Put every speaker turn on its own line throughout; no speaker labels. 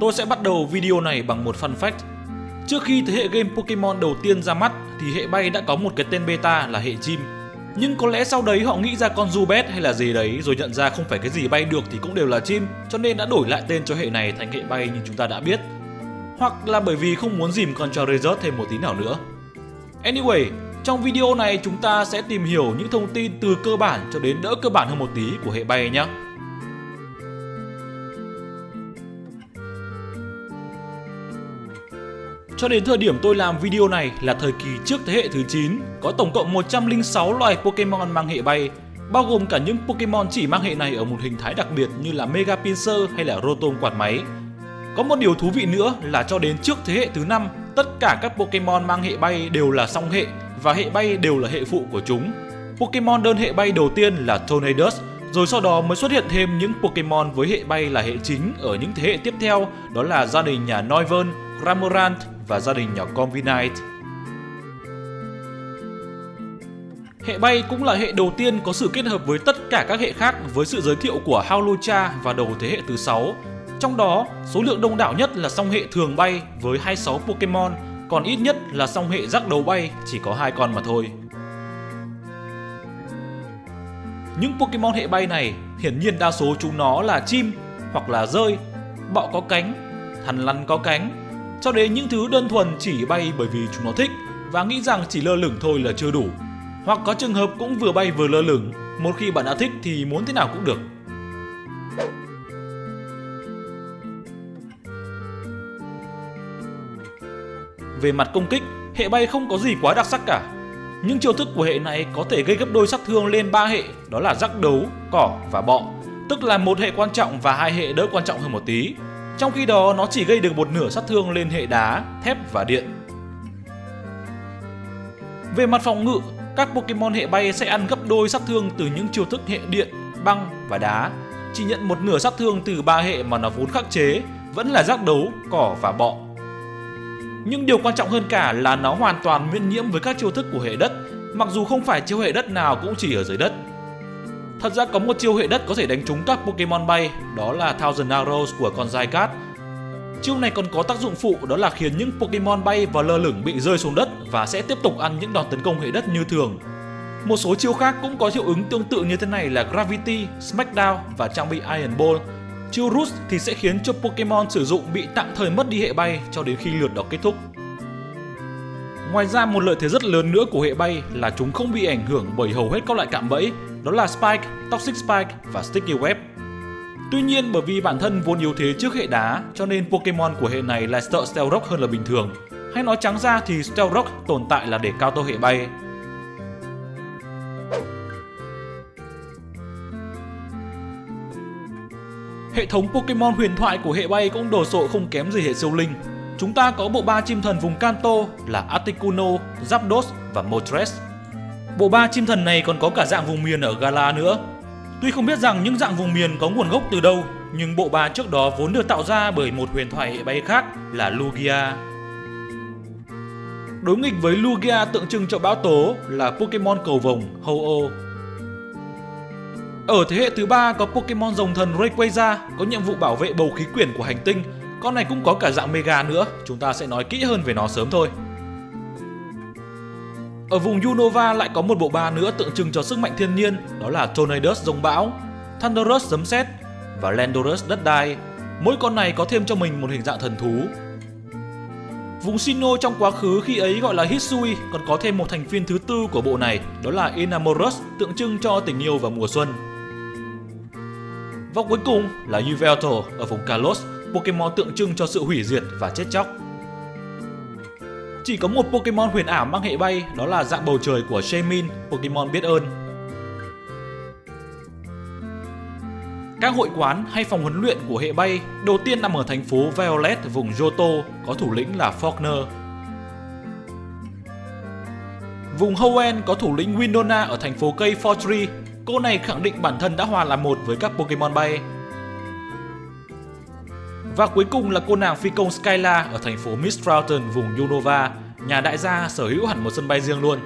tôi sẽ bắt đầu video này bằng một fun fact. Trước khi thế hệ game Pokemon đầu tiên ra mắt thì hệ bay đã có một cái tên beta là hệ chim. Nhưng có lẽ sau đấy họ nghĩ ra con Zubat hay là gì đấy rồi nhận ra không phải cái gì bay được thì cũng đều là chim cho nên đã đổi lại tên cho hệ này thành hệ bay như chúng ta đã biết. Hoặc là bởi vì không muốn dìm con Charizard thêm một tí nào nữa. Anyway, trong video này chúng ta sẽ tìm hiểu những thông tin từ cơ bản cho đến đỡ cơ bản hơn một tí của hệ bay nhé. Cho đến thời điểm tôi làm video này là thời kỳ trước thế hệ thứ 9, có tổng cộng 106 loài Pokemon mang hệ bay, bao gồm cả những Pokemon chỉ mang hệ này ở một hình thái đặc biệt như là Mega Pinsir hay là Rotom quạt máy. Có một điều thú vị nữa là cho đến trước thế hệ thứ 5, tất cả các Pokemon mang hệ bay đều là song hệ và hệ bay đều là hệ phụ của chúng. Pokemon đơn hệ bay đầu tiên là Tornadus, rồi sau đó mới xuất hiện thêm những Pokemon với hệ bay là hệ chính ở những thế hệ tiếp theo, đó là gia đình nhà Noivern, Cramorant và gia đình nhỏ Combinite. Hệ bay cũng là hệ đầu tiên có sự kết hợp với tất cả các hệ khác với sự giới thiệu của Hawlucha và đầu thế hệ thứ 6. Trong đó, số lượng đông đảo nhất là song hệ thường bay với 26 Pokemon, còn ít nhất là song hệ rắc đầu bay chỉ có hai con mà thôi. Những Pokemon hệ bay này hiển nhiên đa số chúng nó là chim hoặc là rơi, bọ có cánh, thằn lằn có cánh cho đến những thứ đơn thuần chỉ bay bởi vì chúng nó thích và nghĩ rằng chỉ lơ lửng thôi là chưa đủ. Hoặc có trường hợp cũng vừa bay vừa lơ lửng, một khi bạn đã thích thì muốn thế nào cũng được. Về mặt công kích, hệ bay không có gì quá đặc sắc cả. Những chiêu thức của hệ này có thể gây gấp đôi sát thương lên ba hệ, đó là rắc đấu, cỏ và bọ, tức là một hệ quan trọng và hai hệ đỡ quan trọng hơn một tí. Trong khi đó nó chỉ gây được một nửa sát thương lên hệ đá, thép và điện. Về mặt phòng ngự, các Pokemon hệ bay sẽ ăn gấp đôi sát thương từ những chiêu thức hệ điện, băng và đá. Chỉ nhận một nửa sát thương từ ba hệ mà nó vốn khắc chế, vẫn là giác đấu, cỏ và bọ. Nhưng điều quan trọng hơn cả là nó hoàn toàn miễn nhiễm với các chiêu thức của hệ đất, mặc dù không phải chiêu hệ đất nào cũng chỉ ở dưới đất. Thật ra có một chiêu hệ đất có thể đánh trúng các Pokemon bay, đó là Thousand Arrows của con Zygarde. Chiêu này còn có tác dụng phụ đó là khiến những Pokemon bay và lơ lửng bị rơi xuống đất và sẽ tiếp tục ăn những đòn tấn công hệ đất như thường. Một số chiêu khác cũng có hiệu ứng tương tự như thế này là Gravity, Smackdown và trang bị Iron Ball. Chiêu Root thì sẽ khiến cho Pokemon sử dụng bị tạm thời mất đi hệ bay cho đến khi lượt đó kết thúc. Ngoài ra một lợi thế rất lớn nữa của hệ bay là chúng không bị ảnh hưởng bởi hầu hết các loại cạm bẫy đó là Spike, Toxic Spike và Sticky Web. Tuy nhiên bởi vì bản thân vốn yếu thế trước hệ đá cho nên Pokemon của hệ này lại sợ Stealth Rock hơn là bình thường. Hay nói trắng ra thì Stealth Rock tồn tại là để cao tô hệ bay. Hệ thống Pokemon huyền thoại của hệ bay cũng đồ sộ không kém gì hệ siêu linh. Chúng ta có bộ ba chim thần vùng Kanto là Articuno, Zapdos và Moltres. Bộ ba chim thần này còn có cả dạng vùng miền ở Gala nữa. Tuy không biết rằng những dạng vùng miền có nguồn gốc từ đâu, nhưng bộ ba trước đó vốn được tạo ra bởi một huyền thoại hệ bay khác là Lugia. Đối nghịch với Lugia tượng trưng cho bão tố là Pokemon cầu vồng Ho-Oh. Ở thế hệ thứ ba có Pokemon rồng thần Rayquaza có nhiệm vụ bảo vệ bầu khí quyển của hành tinh. Con này cũng có cả dạng Mega nữa, chúng ta sẽ nói kỹ hơn về nó sớm thôi. Ở vùng Unova lại có một bộ ba nữa tượng trưng cho sức mạnh thiên nhiên, đó là Tornadus rồng bão, Thunderous sấm sét và Landorus đất đai. Mỗi con này có thêm cho mình một hình dạng thần thú. Vùng Sinnoh trong quá khứ khi ấy gọi là Hisui còn có thêm một thành viên thứ tư của bộ này, đó là Enamorus tượng trưng cho tình yêu và mùa xuân. Và cuối cùng là Yveltal ở vùng Kalos, Pokemon tượng trưng cho sự hủy diệt và chết chóc. Chỉ có một Pokemon huyền ảo mang hệ bay, đó là dạng bầu trời của Shaymin, Pokemon biết ơn. Các hội quán hay phòng huấn luyện của hệ bay đầu tiên nằm ở thành phố Violet vùng Johto, có thủ lĩnh là Faulkner. Vùng Hoenn có thủ lĩnh Winona ở thành phố cây Fortree. Cô này khẳng định bản thân đã hòa làm một với các Pokemon bay. Và cuối cùng là cô nàng phi công Skyla ở thành phố Mistralton, vùng Unova, nhà đại gia sở hữu hẳn một sân bay riêng luôn.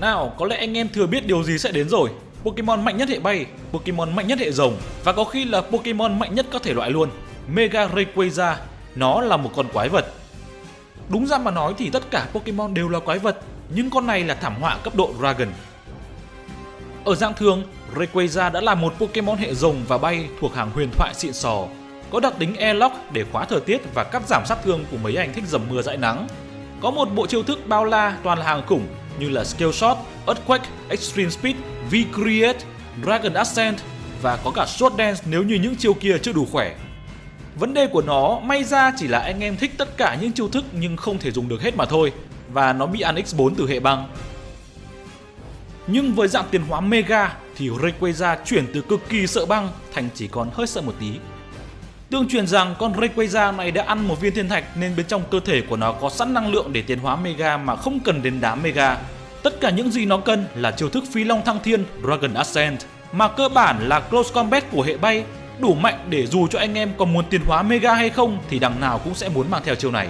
Nào, có lẽ anh em thừa biết điều gì sẽ đến rồi. Pokemon mạnh nhất hệ bay, Pokemon mạnh nhất hệ rồng và có khi là Pokemon mạnh nhất các thể loại luôn. Mega Rayquaza, nó là một con quái vật. Đúng ra mà nói thì tất cả Pokemon đều là quái vật, nhưng con này là thảm họa cấp độ Dragon. Ở dạng thường, Rayquaza đã là một Pokemon hệ rồng và bay thuộc hàng huyền thoại xịn sò, có đặc tính Airlock để khóa thời tiết và cắt giảm sát thương của mấy anh thích dầm mưa dãi nắng. Có một bộ chiêu thức bao la toàn là hàng khủng như là Skill Shot, Earthquake, Extreme Speed, V-Create, Dragon Ascent và có cả Sword Dance nếu như những chiêu kia chưa đủ khỏe. Vấn đề của nó may ra chỉ là anh em thích tất cả những chiêu thức nhưng không thể dùng được hết mà thôi, và nó bị ăn X4 từ hệ băng. Nhưng với dạng tiền hóa Mega thì Rayquaza chuyển từ cực kỳ sợ băng thành chỉ còn hơi sợ một tí. Tương truyền rằng con Rayquaza này đã ăn một viên thiên thạch nên bên trong cơ thể của nó có sẵn năng lượng để tiến hóa Mega mà không cần đến đá Mega. Tất cả những gì nó cần là chiêu thức phi long thăng thiên, Dragon Ascent, mà cơ bản là close combat của hệ bay đủ mạnh để dù cho anh em có muốn tiến hóa Mega hay không thì đằng nào cũng sẽ muốn mang theo chiêu này.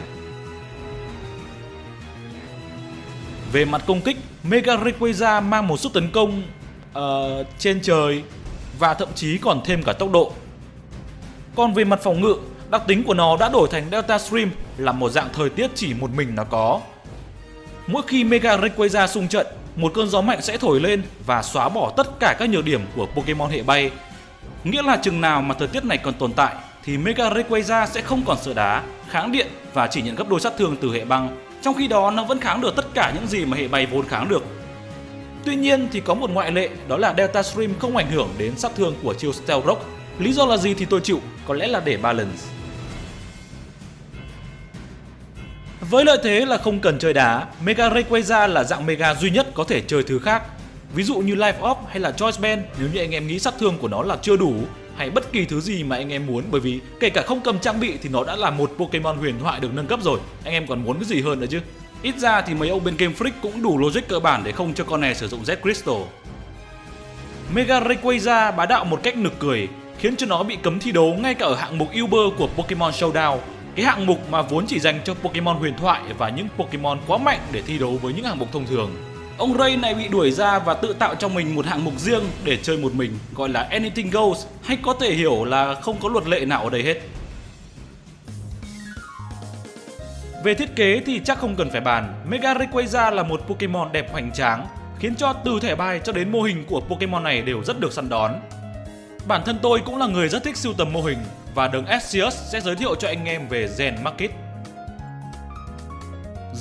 Về mặt công kích, Mega Rayquaza mang một sức tấn công uh, trên trời và thậm chí còn thêm cả tốc độ. Còn về mặt phòng ngự, đặc tính của nó đã đổi thành Delta Stream là một dạng thời tiết chỉ một mình nó có. Mỗi khi Mega Rayquaza xung trận, một cơn gió mạnh sẽ thổi lên và xóa bỏ tất cả các nhược điểm của Pokemon hệ bay. Nghĩa là chừng nào mà thời tiết này còn tồn tại thì Mega Rayquaza sẽ không còn sợ đá, kháng điện và chỉ nhận gấp đôi sát thương từ hệ băng. Trong khi đó nó vẫn kháng được tất cả những gì mà hệ bay vốn kháng được. Tuy nhiên thì có một ngoại lệ đó là Delta Stream không ảnh hưởng đến sát thương của chiêu Stealth Rock. Lý do là gì thì tôi chịu, có lẽ là để balance. Với lợi thế là không cần chơi đá, Mega Rayquaza là dạng Mega duy nhất có thể chơi thứ khác. Ví dụ như Life Up hay là Choice Band nếu như anh em nghĩ sát thương của nó là chưa đủ hay bất kỳ thứ gì mà anh em muốn bởi vì kể cả không cầm trang bị thì nó đã là một Pokemon huyền thoại được nâng cấp rồi. Anh em còn muốn cái gì hơn nữa chứ? Ít ra thì mấy ông bên Game Freak cũng đủ logic cơ bản để không cho con này sử dụng Z Crystal. Mega Rayquaza bá đạo một cách nực cười, khiến cho nó bị cấm thi đấu ngay cả ở hạng mục Uber của Pokemon Showdown. Cái hạng mục mà vốn chỉ dành cho Pokemon huyền thoại và những Pokemon quá mạnh để thi đấu với những hạng mục thông thường. Ông Ray này bị đuổi ra và tự tạo cho mình một hạng mục riêng để chơi một mình gọi là Anything Goes hay có thể hiểu là không có luật lệ nào ở đây hết. Về thiết kế thì chắc không cần phải bàn, Mega Rayquaza là một Pokemon đẹp hoành tráng, khiến cho từ thẻ bài cho đến mô hình của Pokemon này đều rất được săn đón. Bản thân tôi cũng là người rất thích sưu tầm mô hình và đường Arceus sẽ giới thiệu cho anh em về Zen Market.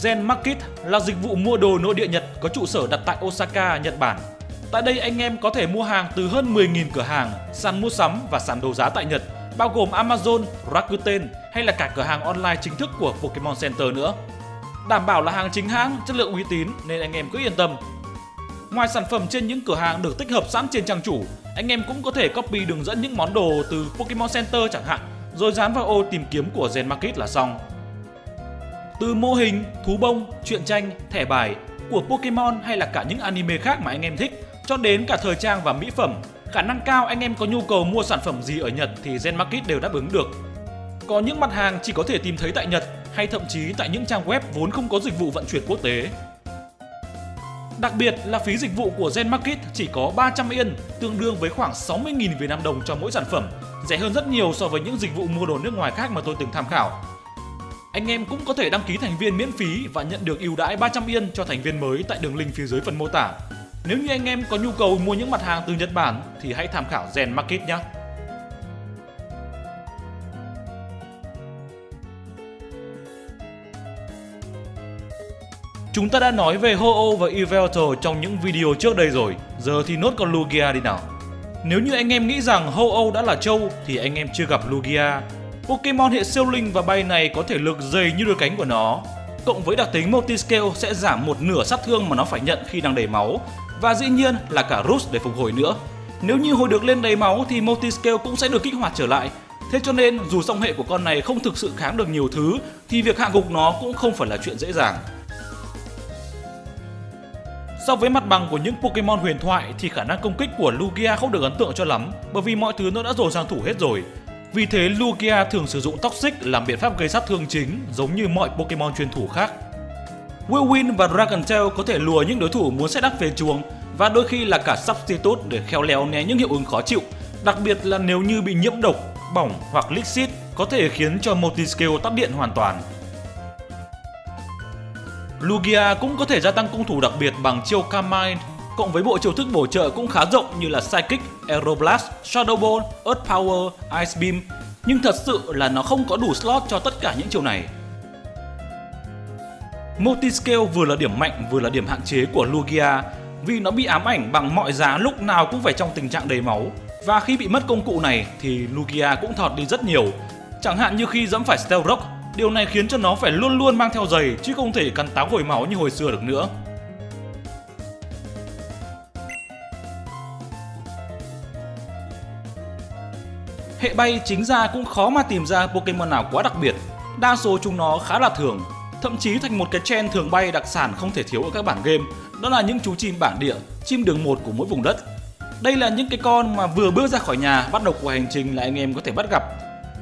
Zen Market là dịch vụ mua đồ nội địa Nhật có trụ sở đặt tại Osaka, Nhật Bản. Tại đây anh em có thể mua hàng từ hơn 10.000 cửa hàng, sàn mua sắm và sàn đấu giá tại Nhật, bao gồm Amazon, Rakuten hay là cả cửa hàng online chính thức của Pokemon Center nữa. Đảm bảo là hàng chính hãng, chất lượng uy tín nên anh em cứ yên tâm. Ngoài sản phẩm trên những cửa hàng được tích hợp sẵn trên trang chủ, anh em cũng có thể copy đường dẫn những món đồ từ Pokemon Center chẳng hạn, rồi dán vào ô tìm kiếm của Zen Market là xong. Từ mô hình, thú bông, truyện tranh, thẻ bài của Pokemon hay là cả những anime khác mà anh em thích, cho đến cả thời trang và mỹ phẩm, khả năng cao anh em có nhu cầu mua sản phẩm gì ở Nhật thì Zen Market đều đáp ứng được. Có những mặt hàng chỉ có thể tìm thấy tại Nhật hay thậm chí tại những trang web vốn không có dịch vụ vận chuyển quốc tế. Đặc biệt là phí dịch vụ của Zen Market chỉ có 300 yên, tương đương với khoảng 60.000 Việt Nam đồng cho mỗi sản phẩm, rẻ hơn rất nhiều so với những dịch vụ mua đồ nước ngoài khác mà tôi từng tham khảo. Anh em cũng có thể đăng ký thành viên miễn phí và nhận được ưu đãi 300 yên cho thành viên mới tại đường link phía dưới phần mô tả. Nếu như anh em có nhu cầu mua những mặt hàng từ Nhật Bản thì hãy tham khảo Zen Market nhé. Chúng ta đã nói về Ho-Oh và Yveltal trong những video trước đây rồi, giờ thì nốt con Lugia đi nào. Nếu như anh em nghĩ rằng Ho-Oh đã là Châu thì anh em chưa gặp Lugia. Pokemon hệ siêu linh và bay này có thể lực dày như đôi cánh của nó. Cộng với đặc tính Multiscale sẽ giảm một nửa sát thương mà nó phải nhận khi đang đầy máu. Và dĩ nhiên là cả Roost để phục hồi nữa. Nếu như hồi được lên đầy máu thì Multiscale cũng sẽ được kích hoạt trở lại. Thế cho nên, dù song hệ của con này không thực sự kháng được nhiều thứ, thì việc hạ gục nó cũng không phải là chuyện dễ dàng. So với mặt bằng của những Pokemon huyền thoại thì khả năng công kích của Lugia không được ấn tượng cho lắm, bởi vì mọi thứ nó đã dồn sang thủ hết rồi. Vì thế Lugia thường sử dụng Toxic làm biện pháp gây sát thương chính giống như mọi Pokemon chuyên thủ khác. Whirlwind và Dragon Tail có thể lùa những đối thủ muốn set up về chuồng và đôi khi là cả substitute để khéo léo né những hiệu ứng khó chịu, đặc biệt là nếu như bị nhiễm độc, bỏng hoặc Lixit có thể khiến cho multi-skill tắt điện hoàn toàn. Lugia cũng có thể gia tăng công thủ đặc biệt bằng chiêu Carmine, cộng với bộ chiêu thức bổ trợ cũng khá rộng như là Psychic, Aeroblast, Shadow Ball, Earth Power, Ice Beam, nhưng thật sự là nó không có đủ slot cho tất cả những chiêu này. Multiscale vừa là điểm mạnh vừa là điểm hạn chế của Lugia vì nó bị ám ảnh bằng mọi giá lúc nào cũng phải trong tình trạng đầy máu. Và khi bị mất công cụ này thì Lugia cũng thọt đi rất nhiều. Chẳng hạn như khi dẫm phải Stealth Rock điều này khiến cho nó phải luôn luôn mang theo giày chứ không thể cắn táo hồi máu như hồi xưa được nữa. Hệ bay chính ra cũng khó mà tìm ra Pokemon nào quá đặc biệt. Đa số chúng nó khá là thường Thậm chí thành một cái trend thường bay đặc sản không thể thiếu ở các bản game Đó là những chú chim bản địa, chim đường một của mỗi vùng đất. Đây là những cái con mà vừa bước ra khỏi nhà bắt đầu cuộc hành trình là anh em có thể bắt gặp.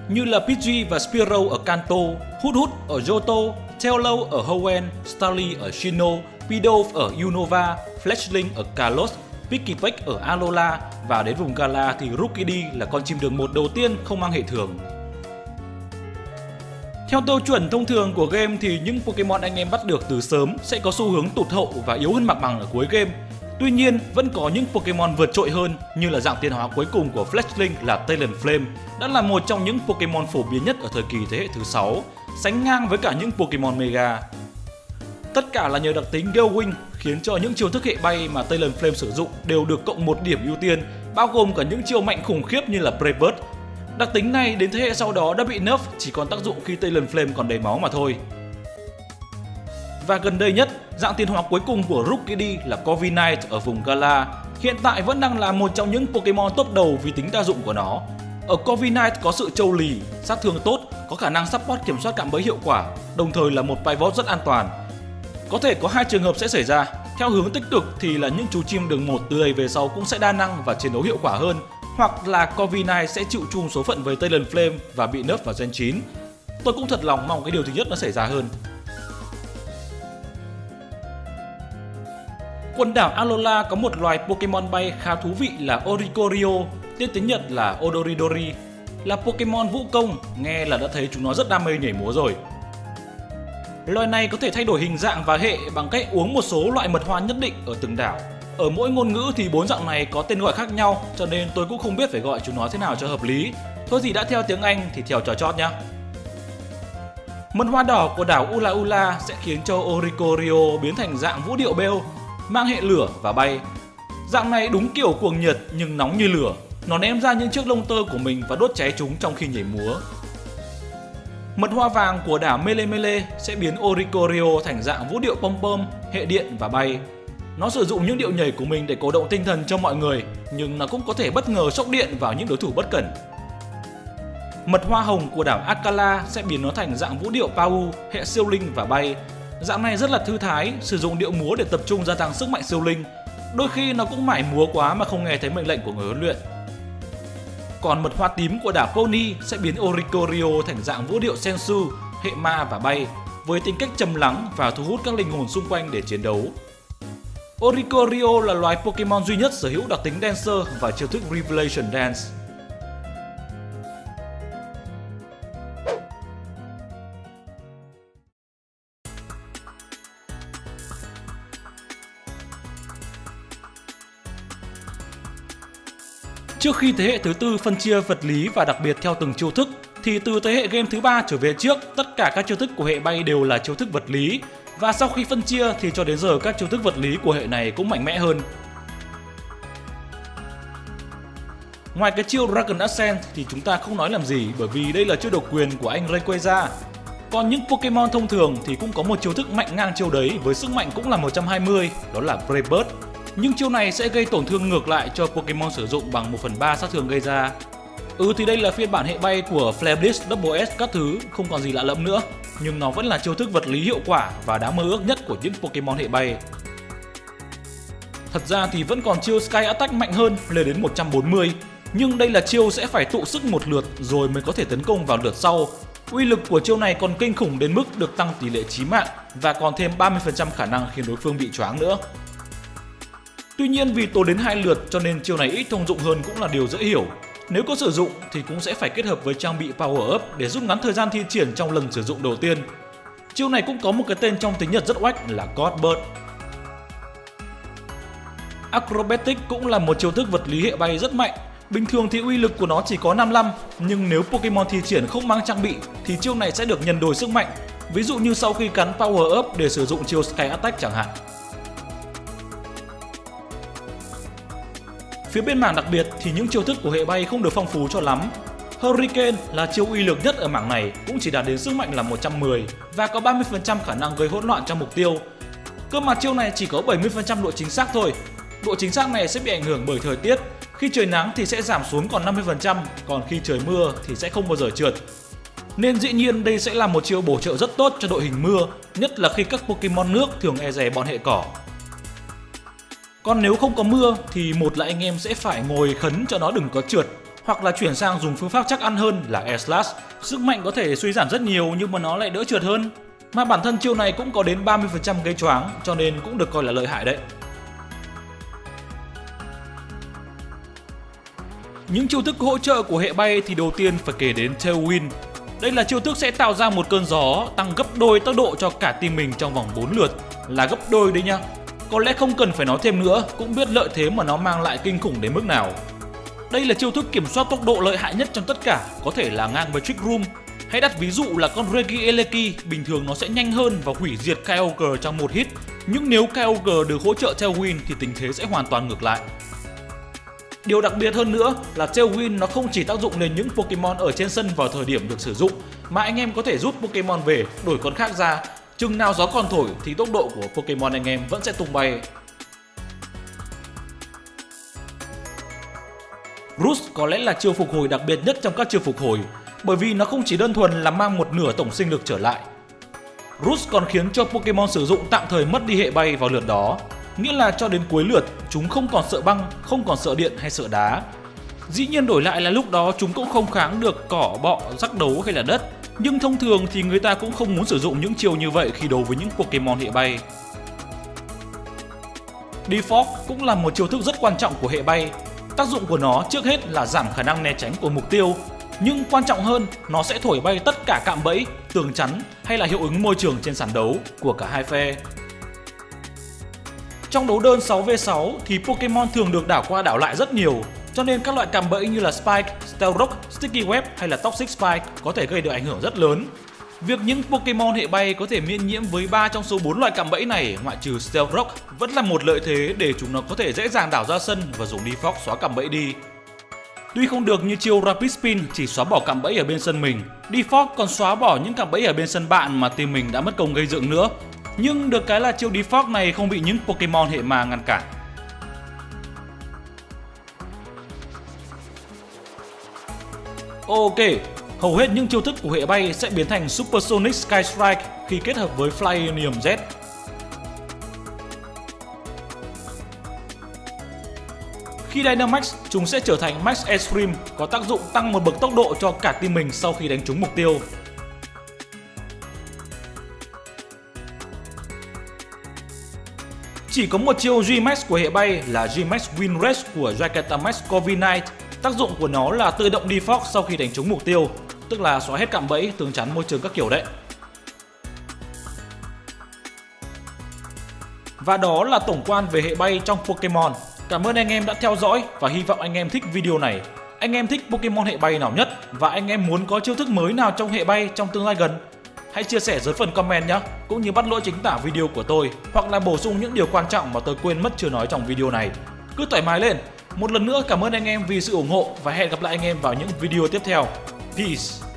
Như là Pidgey và Spearow ở Kanto, Hút Hút ở Johto, Taillow ở Hoenn, Starly ở Shino, Pidove ở Unova, Fletchling ở Kalos Pikipek ở Alola và đến vùng Gala thì Rookidee là con chim đường một đầu tiên không mang hệ thường. Theo tiêu chuẩn thông thường của game thì những Pokemon anh em bắt được từ sớm sẽ có xu hướng tụt hậu và yếu hơn mặt bằng ở cuối game. Tuy nhiên, vẫn có những Pokemon vượt trội hơn như là dạng tiến hóa cuối cùng của Fletchling là Talonflame đã là một trong những Pokemon phổ biến nhất ở thời kỳ thế hệ thứ 6, sánh ngang với cả những Pokemon Mega. Tất cả là nhờ đặc tính Gale Wing khiến cho những chiêu thức hệ bay mà Talonflame sử dụng đều được cộng một điểm ưu tiên, bao gồm cả những chiêu mạnh khủng khiếp như là Brave Bird. Đặc tính này đến thế hệ sau đó đã bị nerf chỉ còn tác dụng khi Talonflame còn đầy máu mà thôi. Và gần đây nhất, dạng tiến hóa cuối cùng của Rookidee là Corviknight ở vùng Gala hiện tại vẫn đang là một trong những Pokemon top đầu vì tính đa dụng của nó. Ở Corviknight có sự trâu lì, sát thương tốt, có khả năng support kiểm soát cạm bẫy hiệu quả, đồng thời là một pivot rất an toàn có thể có hai trường hợp sẽ xảy ra. Theo hướng tích cực thì là những chú chim đường một từ đây về sau cũng sẽ đa năng và chiến đấu hiệu quả hơn, hoặc là Corviknight sẽ chịu chung số phận với Talonflame và bị nớp vào Gen 9. Tôi cũng thật lòng mong cái điều thứ nhất nó xảy ra hơn. Quần đảo Alola có một loài Pokemon bay khá thú vị là Oricorio, tên tiếng Nhật là Odoridori. Là Pokemon vũ công, nghe là đã thấy chúng nó rất đam mê nhảy múa rồi. Loài này có thể thay đổi hình dạng và hệ bằng cách uống một số loại mật hoa nhất định ở từng đảo. Ở mỗi ngôn ngữ thì bốn dạng này có tên gọi khác nhau, cho nên tôi cũng không biết phải gọi chúng nó thế nào cho hợp lý. Thôi gì đã theo tiếng Anh thì theo trò chót nhá. Mật hoa đỏ của đảo Ula Ula sẽ khiến cho Oricorio biến thành dạng vũ điệu bêu, mang hệ lửa và bay. Dạng này đúng kiểu cuồng nhiệt nhưng nóng như lửa. Nó ném ra những chiếc lông tơ của mình và đốt cháy chúng trong khi nhảy múa. Mật hoa vàng của đảo Mele Mele sẽ biến Oricorio thành dạng vũ điệu pom pom, hệ điện và bay. Nó sử dụng những điệu nhảy của mình để cổ động tinh thần cho mọi người, nhưng nó cũng có thể bất ngờ sốc điện vào những đối thủ bất cẩn. Mật hoa hồng của đảo Akala sẽ biến nó thành dạng vũ điệu Pau, hệ siêu linh và bay. Dạng này rất là thư thái, sử dụng điệu múa để tập trung gia tăng sức mạnh siêu linh. Đôi khi nó cũng mải múa quá mà không nghe thấy mệnh lệnh của người huấn luyện. Còn mật hoa tím của đảo Pony sẽ biến Oricorio thành dạng vũ điệu Sensu, hệ ma và bay, với tính cách trầm lắng và thu hút các linh hồn xung quanh để chiến đấu. Oricorio là loài Pokemon duy nhất sở hữu đặc tính Dancer và chiêu thức Revelation Dance. Trước khi thế hệ thứ tư phân chia vật lý và đặc biệt theo từng chiêu thức, thì từ thế hệ game thứ ba trở về trước, tất cả các chiêu thức của hệ bay đều là chiêu thức vật lý. Và sau khi phân chia thì cho đến giờ các chiêu thức vật lý của hệ này cũng mạnh mẽ hơn. Ngoài cái chiêu Dragon Ascent thì chúng ta không nói làm gì bởi vì đây là chiêu độc quyền của anh Rayquaza. Còn những Pokemon thông thường thì cũng có một chiêu thức mạnh ngang chiêu đấy với sức mạnh cũng là 120, đó là Brave Bird nhưng chiêu này sẽ gây tổn thương ngược lại cho Pokemon sử dụng bằng 1 phần 3 sát thương gây ra. Ừ thì đây là phiên bản hệ bay của Flare Blitz Double S các thứ, không còn gì lạ lẫm nữa. Nhưng nó vẫn là chiêu thức vật lý hiệu quả và đáng mơ ước nhất của những Pokemon hệ bay. Thật ra thì vẫn còn chiêu Sky Attack mạnh hơn lên đến 140 nhưng đây là chiêu sẽ phải tụ sức một lượt rồi mới có thể tấn công vào lượt sau Uy lực của chiêu này còn kinh khủng đến mức được tăng tỷ lệ chí mạng và còn thêm 30% khả năng khiến đối phương bị choáng nữa. Tuy nhiên vì tốn đến hai lượt cho nên chiêu này ít thông dụng hơn cũng là điều dễ hiểu. Nếu có sử dụng thì cũng sẽ phải kết hợp với trang bị Power Up để rút ngắn thời gian thi triển trong lần sử dụng đầu tiên. Chiêu này cũng có một cái tên trong tiếng Nhật rất oách là God Bird. Acrobatic cũng là một chiêu thức vật lý hệ bay rất mạnh. Bình thường thì uy lực của nó chỉ có 55, nhưng nếu Pokemon thi triển không mang trang bị thì chiêu này sẽ được nhân đôi sức mạnh. Ví dụ như sau khi cắn Power Up để sử dụng chiêu Sky Attack chẳng hạn. Phía bên mảng đặc biệt thì những chiêu thức của hệ bay không được phong phú cho lắm. Hurricane là chiêu uy lực nhất ở mảng này cũng chỉ đạt đến sức mạnh là 110 và có 30% khả năng gây hỗn loạn cho mục tiêu. Cơ mà chiêu này chỉ có 70% độ chính xác thôi. Độ chính xác này sẽ bị ảnh hưởng bởi thời tiết. Khi trời nắng thì sẽ giảm xuống còn 50%, còn khi trời mưa thì sẽ không bao giờ trượt. Nên dĩ nhiên đây sẽ là một chiêu bổ trợ rất tốt cho đội hình mưa, nhất là khi các Pokemon nước thường e rè bọn hệ cỏ còn nếu không có mưa thì một là anh em sẽ phải ngồi khấn cho nó đừng có trượt, hoặc là chuyển sang dùng phương pháp chắc ăn hơn là Air Slash. Sức mạnh có thể suy giảm rất nhiều nhưng mà nó lại đỡ trượt hơn. Mà bản thân chiêu này cũng có đến 30% gây choáng, cho nên cũng được coi là lợi hại đấy. Những chiêu thức hỗ trợ của hệ bay thì đầu tiên phải kể đến Tailwind. Đây là chiêu thức sẽ tạo ra một cơn gió tăng gấp đôi tốc độ cho cả team mình trong vòng 4 lượt. Là gấp đôi đấy nha có lẽ không cần phải nói thêm nữa, cũng biết lợi thế mà nó mang lại kinh khủng đến mức nào. Đây là chiêu thức kiểm soát tốc độ lợi hại nhất trong tất cả, có thể là ngang với Trick Room. Hãy đặt ví dụ là con Regi Eleki, bình thường nó sẽ nhanh hơn và hủy diệt Kyogre trong một hit. Nhưng nếu Kyogre được hỗ trợ Tailwind thì tình thế sẽ hoàn toàn ngược lại. Điều đặc biệt hơn nữa là Tailwind nó không chỉ tác dụng lên những Pokemon ở trên sân vào thời điểm được sử dụng, mà anh em có thể rút Pokemon về, đổi con khác ra Chừng nào gió còn thổi thì tốc độ của Pokemon anh em vẫn sẽ tung bay. Roost có lẽ là chiêu phục hồi đặc biệt nhất trong các chiêu phục hồi bởi vì nó không chỉ đơn thuần là mang một nửa tổng sinh lực trở lại. Roost còn khiến cho Pokemon sử dụng tạm thời mất đi hệ bay vào lượt đó, nghĩa là cho đến cuối lượt chúng không còn sợ băng, không còn sợ điện hay sợ đá. Dĩ nhiên đổi lại là lúc đó chúng cũng không kháng được cỏ, bọ, rắc đấu hay là đất nhưng thông thường thì người ta cũng không muốn sử dụng những chiêu như vậy khi đấu với những Pokemon hệ bay. Defog cũng là một chiêu thức rất quan trọng của hệ bay. Tác dụng của nó trước hết là giảm khả năng né tránh của mục tiêu, nhưng quan trọng hơn nó sẽ thổi bay tất cả cạm bẫy, tường chắn hay là hiệu ứng môi trường trên sàn đấu của cả hai phe. Trong đấu đơn 6v6 thì Pokemon thường được đảo qua đảo lại rất nhiều cho nên các loại cạm bẫy như là Spike, Stealth Rock, Sticky Web hay là Toxic Spike có thể gây được ảnh hưởng rất lớn. Việc những Pokemon hệ bay có thể miễn nhiễm với 3 trong số 4 loại cạm bẫy này ngoại trừ Stealth Rock vẫn là một lợi thế để chúng nó có thể dễ dàng đảo ra sân và dùng Defog xóa cạm bẫy đi. Tuy không được như chiêu Rapid Spin chỉ xóa bỏ cạm bẫy ở bên sân mình, Defog còn xóa bỏ những cạm bẫy ở bên sân bạn mà team mình đã mất công gây dựng nữa. Nhưng được cái là chiêu Defog này không bị những Pokemon hệ ma ngăn cản. Ok, hầu hết những chiêu thức của hệ bay sẽ biến thành Supersonic Sky Strike khi kết hợp với Flyonium Z. Khi Dynamax, chúng sẽ trở thành Max Extreme, có tác dụng tăng một bậc tốc độ cho cả team mình sau khi đánh trúng mục tiêu. Chỉ có một chiêu G-Max của hệ bay là G-Max Wind Race của Jakarta Covid Knight Tác dụng của nó là tự động defog sau khi đánh trúng mục tiêu, tức là xóa hết cạm bẫy, tường chắn môi trường các kiểu đấy. Và đó là tổng quan về hệ bay trong Pokemon. Cảm ơn anh em đã theo dõi và hy vọng anh em thích video này. Anh em thích Pokemon hệ bay nào nhất và anh em muốn có chiêu thức mới nào trong hệ bay trong tương lai gần? Hãy chia sẻ dưới phần comment nhé, cũng như bắt lỗi chính tả video của tôi hoặc là bổ sung những điều quan trọng mà tôi quên mất chưa nói trong video này. Cứ thoải mái lên, một lần nữa cảm ơn anh em vì sự ủng hộ và hẹn gặp lại anh em vào những video tiếp theo. Peace!